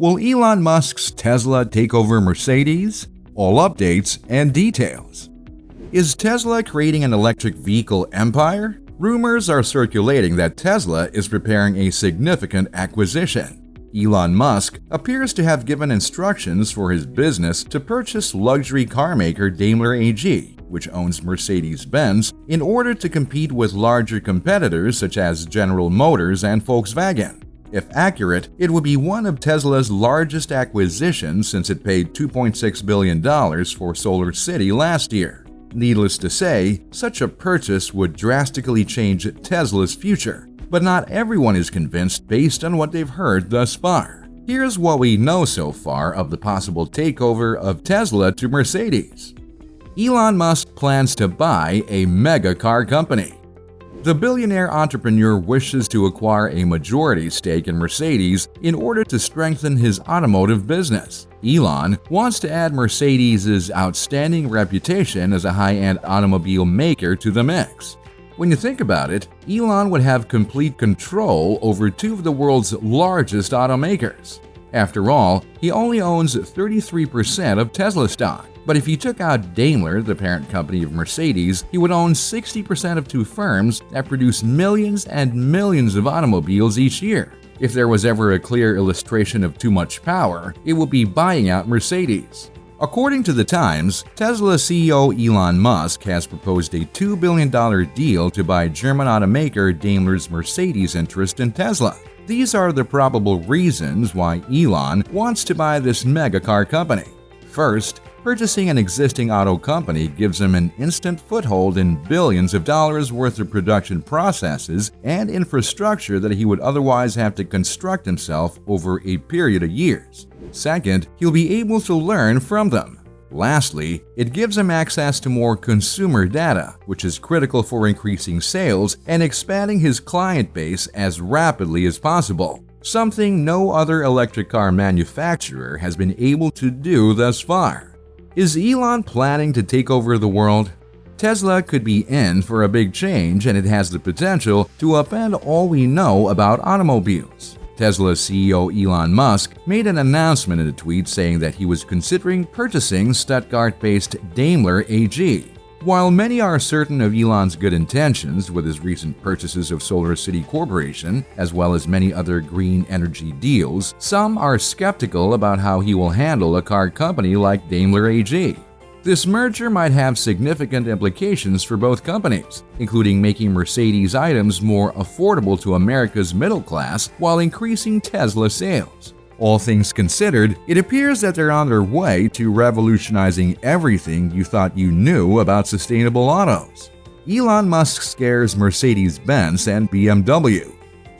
Will Elon Musk's Tesla take over Mercedes? All updates and details. Is Tesla creating an electric vehicle empire? Rumors are circulating that Tesla is preparing a significant acquisition. Elon Musk appears to have given instructions for his business to purchase luxury car maker Daimler AG, which owns Mercedes-Benz, in order to compete with larger competitors such as General Motors and Volkswagen. If accurate, it would be one of Tesla's largest acquisitions since it paid $2.6 billion for Solar City last year. Needless to say, such a purchase would drastically change Tesla's future, but not everyone is convinced based on what they've heard thus far. Here's what we know so far of the possible takeover of Tesla to Mercedes. Elon Musk plans to buy a mega car company. The billionaire entrepreneur wishes to acquire a majority stake in Mercedes in order to strengthen his automotive business. Elon wants to add Mercedes' outstanding reputation as a high-end automobile maker to the mix. When you think about it, Elon would have complete control over two of the world's largest automakers. After all, he only owns 33% of Tesla stock. But if he took out Daimler, the parent company of Mercedes, he would own 60% of two firms that produce millions and millions of automobiles each year. If there was ever a clear illustration of too much power, it would be buying out Mercedes. According to The Times, Tesla CEO Elon Musk has proposed a $2 billion deal to buy German automaker Daimler's Mercedes interest in Tesla. These are the probable reasons why Elon wants to buy this megacar company. First, Purchasing an existing auto company gives him an instant foothold in billions of dollars worth of production processes and infrastructure that he would otherwise have to construct himself over a period of years. Second, he'll be able to learn from them. Lastly, it gives him access to more consumer data, which is critical for increasing sales and expanding his client base as rapidly as possible, something no other electric car manufacturer has been able to do thus far. Is Elon planning to take over the world? Tesla could be in for a big change and it has the potential to upend all we know about automobiles. Tesla CEO Elon Musk made an announcement in a tweet saying that he was considering purchasing Stuttgart-based Daimler AG. While many are certain of Elon's good intentions with his recent purchases of Solar City Corporation, as well as many other green energy deals, some are skeptical about how he will handle a car company like Daimler AG. This merger might have significant implications for both companies, including making Mercedes items more affordable to America's middle class while increasing Tesla sales. All things considered, it appears that they're on their way to revolutionizing everything you thought you knew about sustainable autos. Elon Musk scares Mercedes-Benz and BMW.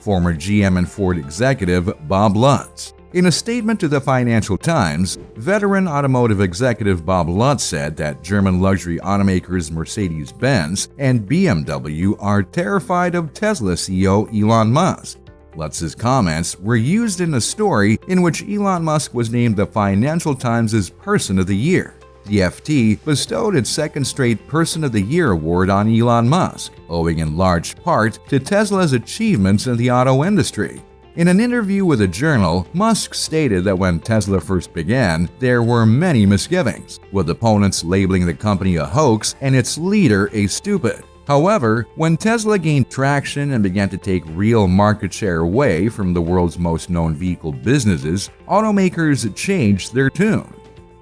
Former GM and Ford executive Bob Lutz. In a statement to the Financial Times, veteran automotive executive Bob Lutz said that German luxury automakers Mercedes-Benz and BMW are terrified of Tesla CEO Elon Musk Lutz's comments were used in a story in which Elon Musk was named the Financial Times' Person of the Year. The FT bestowed its second straight Person of the Year award on Elon Musk, owing in large part to Tesla's achievements in the auto industry. In an interview with a journal, Musk stated that when Tesla first began, there were many misgivings, with opponents labeling the company a hoax and its leader a stupid. However, when Tesla gained traction and began to take real market share away from the world's most known vehicle businesses, automakers changed their tune.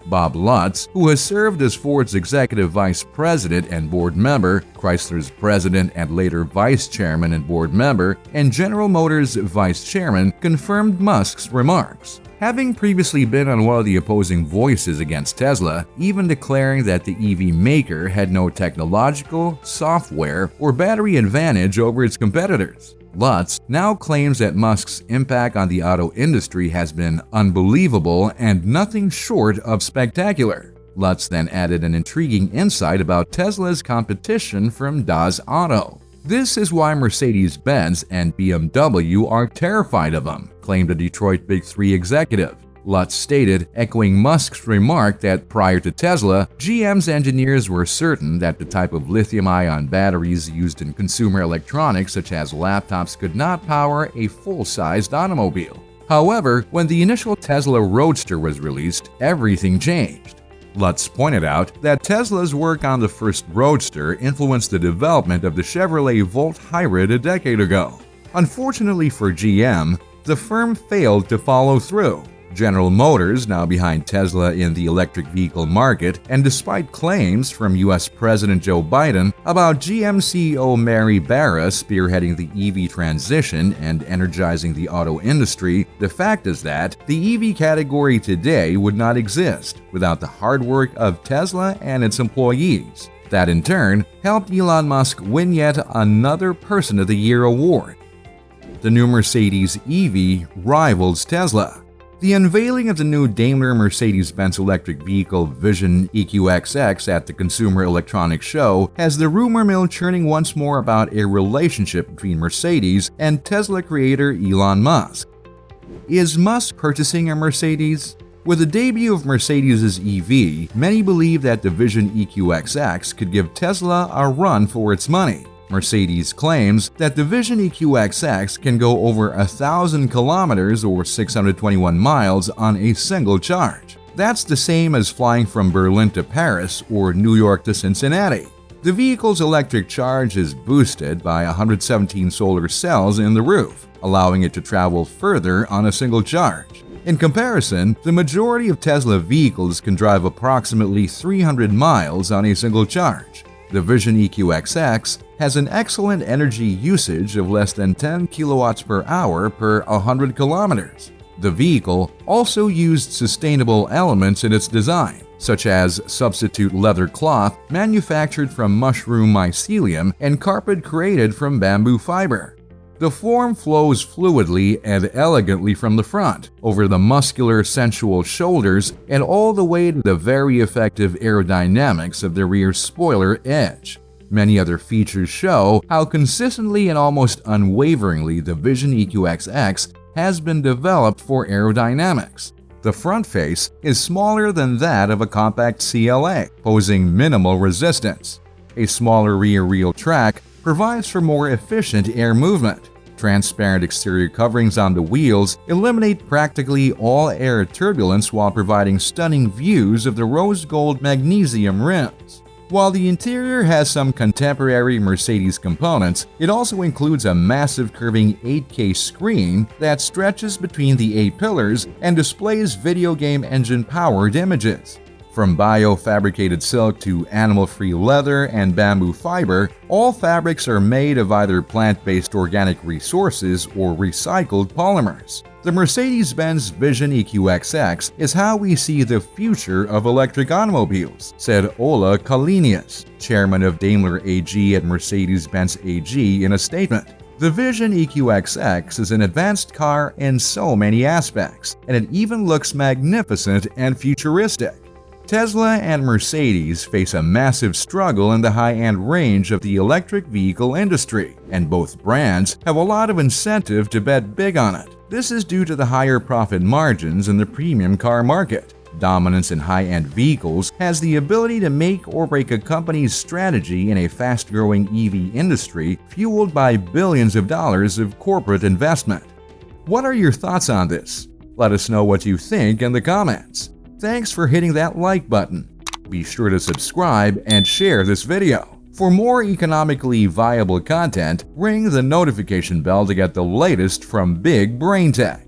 Bob Lutz, who has served as Ford's executive vice president and board member, Chrysler's president and later vice chairman and board member, and General Motors' vice chairman, confirmed Musk's remarks having previously been on one of the opposing voices against Tesla, even declaring that the EV maker had no technological, software, or battery advantage over its competitors. Lutz now claims that Musk's impact on the auto industry has been unbelievable and nothing short of spectacular. Lutz then added an intriguing insight about Tesla's competition from Das Auto. This is why Mercedes-Benz and BMW are terrified of him, claimed a Detroit Big Three executive. Lutz stated, echoing Musk's remark that prior to Tesla, GM's engineers were certain that the type of lithium-ion batteries used in consumer electronics such as laptops could not power a full-sized automobile. However, when the initial Tesla Roadster was released, everything changed. Lutz pointed out that Tesla's work on the first Roadster influenced the development of the Chevrolet Volt Hybrid a decade ago. Unfortunately for GM, the firm failed to follow through. General Motors, now behind Tesla in the electric vehicle market, and despite claims from US President Joe Biden about GM CEO Mary Barra spearheading the EV transition and energizing the auto industry, the fact is that the EV category today would not exist without the hard work of Tesla and its employees. That in turn helped Elon Musk win yet another Person of the Year award. The new Mercedes EV rivals Tesla. The unveiling of the new Daimler Mercedes-Benz electric vehicle Vision EQXX at the Consumer Electronics Show has the rumor mill churning once more about a relationship between Mercedes and Tesla creator Elon Musk. Is Musk purchasing a Mercedes? With the debut of Mercedes' EV, many believe that the Vision EQXX could give Tesla a run for its money. Mercedes claims that the Vision EQXX can go over 1,000 kilometers or 621 miles on a single charge. That's the same as flying from Berlin to Paris or New York to Cincinnati. The vehicle's electric charge is boosted by 117 solar cells in the roof, allowing it to travel further on a single charge. In comparison, the majority of Tesla vehicles can drive approximately 300 miles on a single charge. The Vision EQXX has an excellent energy usage of less than 10 kilowatts per hour per 100 kilometers. The vehicle also used sustainable elements in its design, such as substitute leather cloth manufactured from mushroom mycelium and carpet created from bamboo fiber. The form flows fluidly and elegantly from the front, over the muscular, sensual shoulders, and all the way to the very effective aerodynamics of the rear spoiler edge. Many other features show how consistently and almost unwaveringly the Vision EQXX has been developed for aerodynamics. The front face is smaller than that of a compact CLA, posing minimal resistance. A smaller rear wheel track provides for more efficient air movement. Transparent exterior coverings on the wheels eliminate practically all air turbulence while providing stunning views of the rose gold magnesium rims. While the interior has some contemporary Mercedes components, it also includes a massive curving 8K screen that stretches between the A-pillars and displays video game engine-powered images. From bio-fabricated silk to animal-free leather and bamboo fiber, all fabrics are made of either plant-based organic resources or recycled polymers. The Mercedes-Benz Vision EQXX is how we see the future of electric automobiles, said Ola Källenius, chairman of Daimler AG at Mercedes-Benz AG in a statement. The Vision EQXX is an advanced car in so many aspects, and it even looks magnificent and futuristic. Tesla and Mercedes face a massive struggle in the high-end range of the electric vehicle industry, and both brands have a lot of incentive to bet big on it. This is due to the higher profit margins in the premium car market. Dominance in high-end vehicles has the ability to make or break a company's strategy in a fast-growing EV industry fueled by billions of dollars of corporate investment. What are your thoughts on this? Let us know what you think in the comments. Thanks for hitting that like button. Be sure to subscribe and share this video. For more economically viable content, ring the notification bell to get the latest from Big Brain Tech.